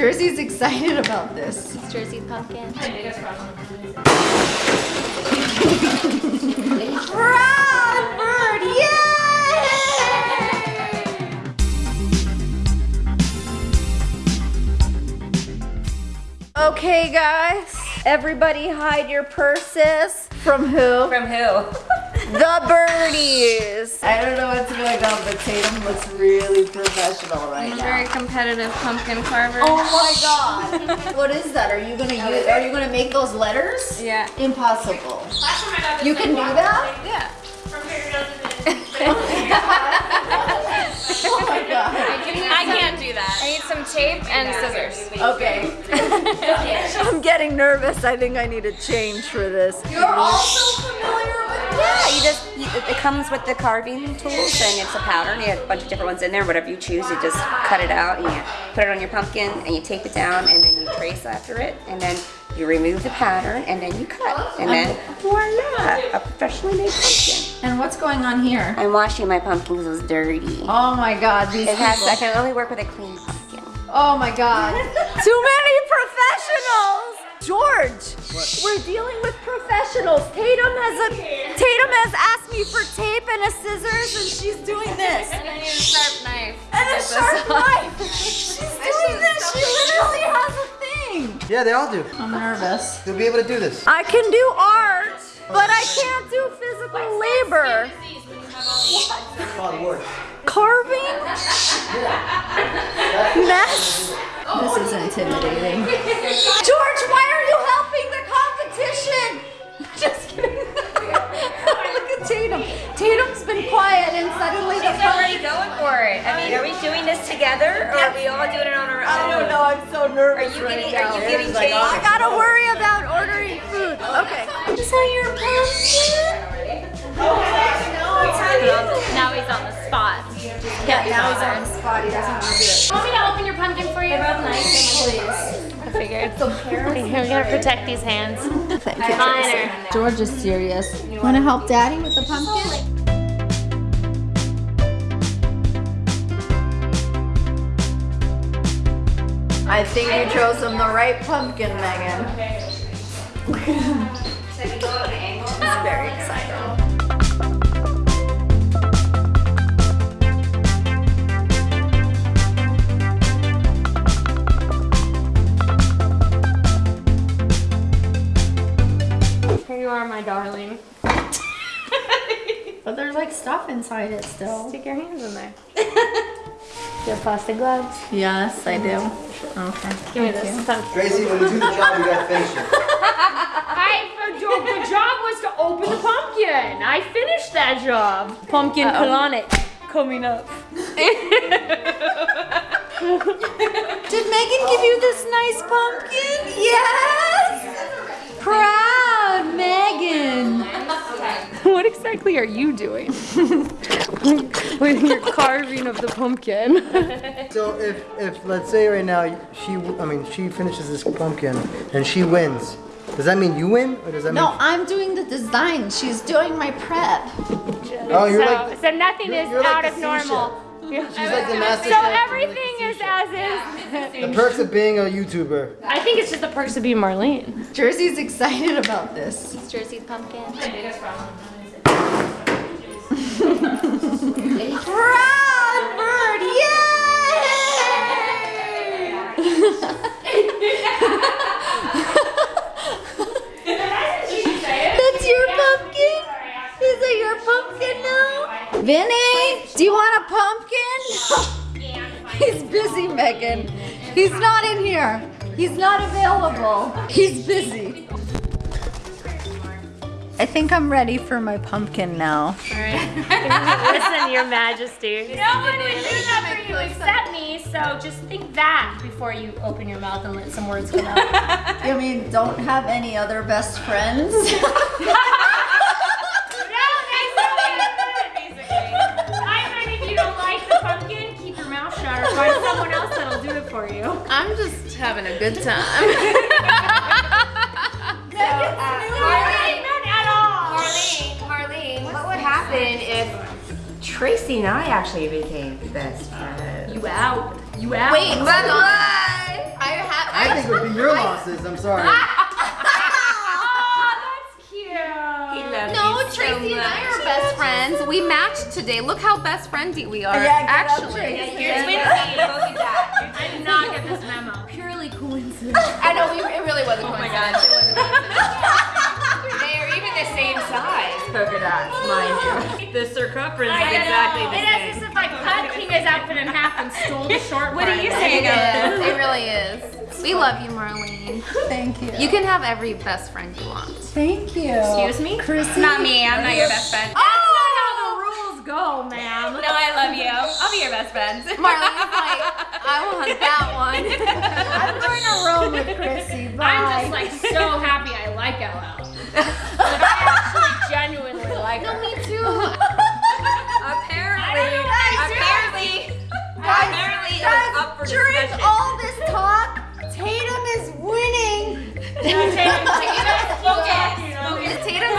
Jersey's excited about this. Jersey pumpkin. Proud bird, yay! Okay, guys. Everybody hide your purses. From who? From who? The birdies. I don't know what's going on, but Tatum looks really professional right I'm now. very competitive pumpkin carver. Oh my god. what is that? Are you gonna use are you gonna make those letters? Yeah. Impossible. You can do that? Yeah. Oh my god. I can't do that. I need some tape and scissors. Okay. I'm getting nervous. I think I need a change for this. You're also familiar with Yeah, you just, you, it comes with the carving tools and it's a pattern. you have a bunch of different ones in there. Whatever you choose, you just cut it out and you put it on your pumpkin and you tape it down and then you trace after it and then you remove the pattern and then you cut. And then um, voila, a professionally made pumpkin. And what's going on here? I'm washing my pumpkin because it was dirty. Oh my god, these It has. I can only work with a clean pumpkin. Oh my god. Too many professionals! George, we're dealing with professionals. Tatum has a Tatum has asked me for tape and a scissors and she's doing this. And I need a sharp knife. And a sharp knife. She's doing this. She literally has a thing. Yeah, they all do. I'm nervous. You'll be able to do this. I can do art, but I can't do physical labor. Carving? Mess? This is intimidating. George, why are you helping the competition? Just kidding. Look at Tatum. Tatum's been quiet and suddenly the She's already going for it. I mean, are we doing this together or are we all doing it on our own? I don't know. I'm so nervous Are you right getting- now. are you getting Like, changed? I gotta worry about ordering food. Okay. Is that your pumpkin? Now he's on the spot. Yeah, now he's on the spot. He doesn't want to do it. Want me to open your pumpkin for you? Both nice. Please. I figured. We gotta protect these hands. Thank you. Honor. George is serious. Want to help Daddy with the pumpkin? I think you chose him the right pumpkin, Megan. He's very excited. Here you are, my darling. But there's like stuff inside it still. Stick your hands in there. Do you have plastic gloves? Yes, I do. Mm-hmm. Okay. Give me this. Pumpkin. Tracy, when you do the job, you gotta finish it. I, the job, the job was to open the pumpkin. I finished that job. Pumpkin colonic coming up. Did Megan give you this nice pumpkin? Yes! Proud Megan! What exactly are you doing with your carving of the pumpkin? So if, if let's say right now she, I mean, she finishes this pumpkin and she wins, does that mean you win or does that No, mean? I'm doing the design. She's doing my prep. Oh, you're so, like, so nothing you're- is you're out the of sous normal. she's like the master So chef, you're like everything is as is. The perks of being a YouTuber. I think it's just the perks of being Marlene. Jersey's excited about this. It's Jersey pumpkin. Proud bird, yay! That's your pumpkin? Is it your pumpkin now? Vinny, do you want a pumpkin? He's busy, Megan. He's not in here. He's not available. He's busy. I think I'm ready for my pumpkin now. Listen, Your Majesty. No one would do that for you except me, so just think that before you open your mouth and let some words come out. I mean, don't have any other best friends? Having a good time. Marlene, uh, not at all. Marlene, Marlene, what would happen if Tracy and I actually became best friends? You out. You out. Wait, but what? I think it would be your losses. I'm sorry. Oh, that's cute. He loves No, you so Tracy and I are best friends. We matched today. Look how best friendy we are. Yeah, get up, actually. You. The circumference I is know. exactly the It is as same. if I cut Kinga's outfit in half and stole the short one. What part are you of it. saying? It is. It really is. We love you, Marlene. Thank you. You can have every best friend you want. Thank you. Excuse me? Chrissy. Not me, I'm not your best friend. Oh, That's not how the rules go, ma'am. No, I love you. I'll be your best friend. Marlene's like, I want that one. I'm going to roll with Chrissy. Bye. I'm just like so happy I like LL. Like I actually genuinely like her. Me. Apparently, I don't know what I apparently, apparently it was up for During discussion. all this talk, Tatum is winning. Tatum's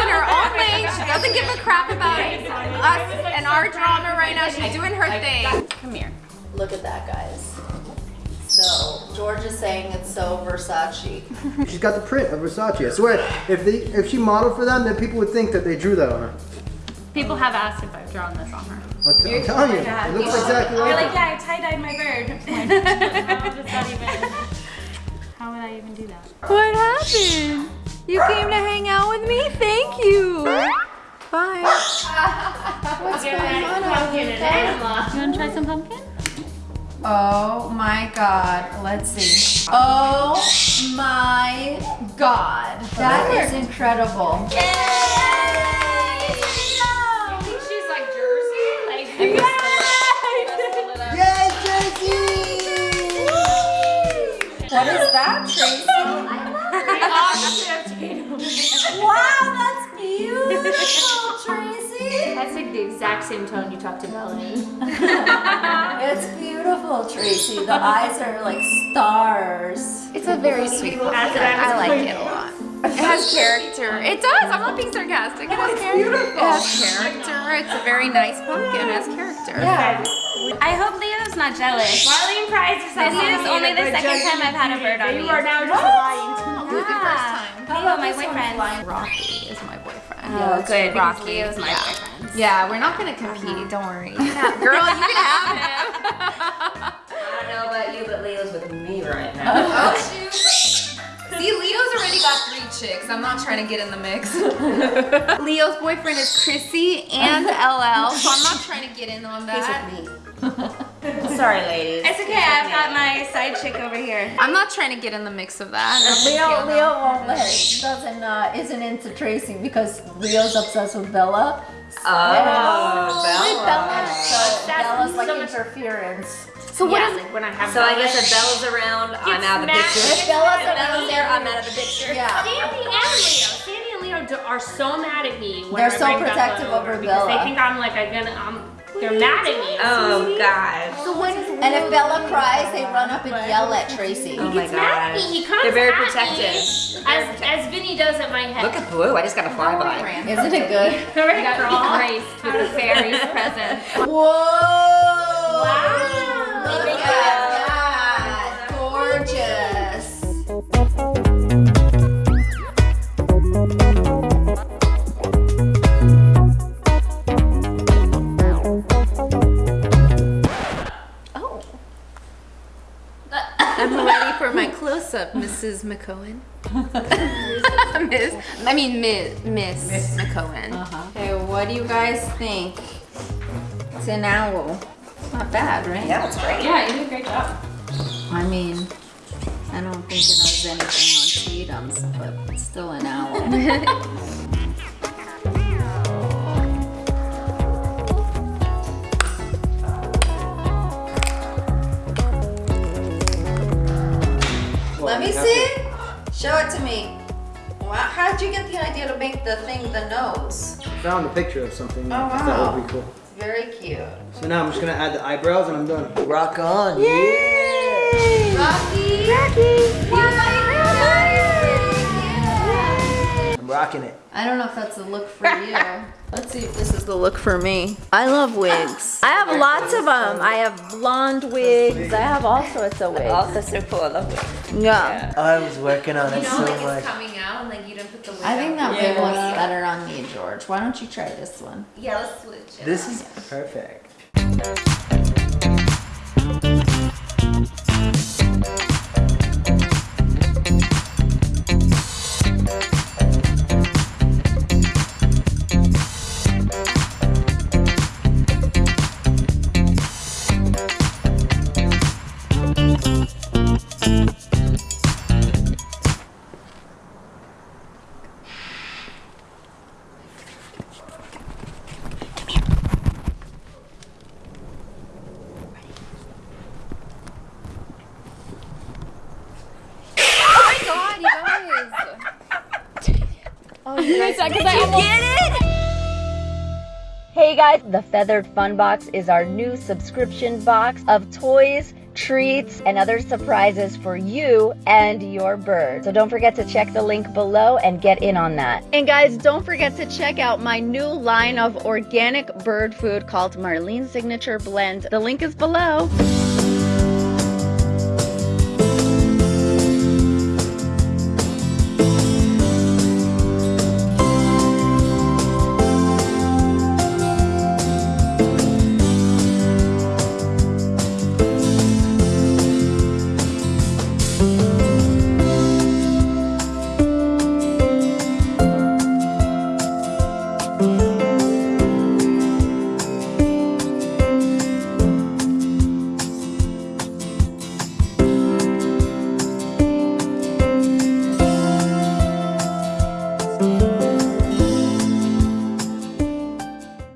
in her own lane. She doesn't give a crap about us and our drama right now. She's doing her thing. Come here. Look at that, guys. So George is saying it's so Versace. She's got the print of Versace. I swear, if they if she modeled for them, then people would think that they drew that on her. People have asked if I've drawn this on her. I'm, t- I'm telling you, it looks exactly like her. yeah, I tie-dyed my bird. How does that even? How would I even do that? What happened? You came to hang out with me? Thank you. Bye. What's going on? Pumpkin and Emma. You want to try some pumpkin? Oh my god. Let's see. Oh my god. That is incredible. I What is that, Tracy? Wow, that's beautiful, Tracy. That's like the exact same tone you talked to Bella. It's beautiful, Tracy. The eyes are like stars. It's a very sweet book. That's what I like it a lot. It has character. It does. I'm not being sarcastic. It has character. It has character. It's a very nice pumpkin. It has character. Yeah. I hope Leo's not jealous. Marlene prides herself This is only the second time I've had a bird on me. You are now just lying to me. Oh, Who's the first time? Leo, my boyfriend. Rocky is my boyfriend. Oh, good. Rocky. Rocky is my Yeah. boyfriend. Yeah, we're not gonna compete. Uh-huh. Don't worry. You Girl, you can have him. I don't know about you, but Leo's with me right now. Oh shoot. See, Leo's already got three chicks. I'm not trying to get in the mix. Leo's boyfriend is Chrissy and LL, so I'm not trying to get in on that. Sorry, ladies. It's okay. I've got my side chick over here. I'm not trying to get in the mix of that. Leo, Leo won't let it. doesn't uh, isn't into Tracy because Leo's obsessed with Bella. Oh, With Bella, so Bella's like so interference. So what yeah, is like when I have So I guess if Bella's around, I'm out of the picture. If Bella's If Bella's around, there, I'm out of the picture. Yeah. Sandy and Leo. Sandy and Leo are so mad at me when They're I so bring Bella protective over because Bella. They think I'm like I'm gonna. Um, they're mad at me. Oh God. so what is And if Bella cries, they run up and yell at Tracy. Oh my He's mad at me. God. He comes They're very at protective. Me, as as Vinny does at my head. Look at Blue. I just got a flyby. Isn't it good? Right, got girl. graced with the fairy's presence? Whoa! Wow. Mrs. Mc'Cohen. Miss, I mean Miss, Miss, Mc'Cohen. Uh-huh. Okay, what do you guys think? It's an owl. It's not bad, right? Yeah, it's great. Yeah, you did a great job. I mean, I don't think it does anything on Cheetums, but it's still an owl. Show it to me. Wow, how'd you get the idea to make the thing the nose? Found a picture of something. Oh, wow. That would be cool. It's very cute. So now I'm just gonna add the eyebrows and I'm done. Rock on. Yay! Rocky! Rocky! I'm rocking it. I don't know if that's the look for you. Let's see if this is the look for me. I love wigs. I have lots of them. I have blonde wigs. I have all sorts of wigs. That's so cool. I love it. Yeah. I was working on it so like much. it's coming out and like you didn't put the wig I think that wig looks better on me, George. Why don't you try this one? Yeah, let's switch it. This is perfect. Hey guys, the Feathered Fun Box is our new subscription box of toys, treats, and other surprises for you and your bird. So don't forget to check the link below and get in on that. And guys, don't forget to check out my new line of organic bird food called Marlene's Signature Blend. The link is below.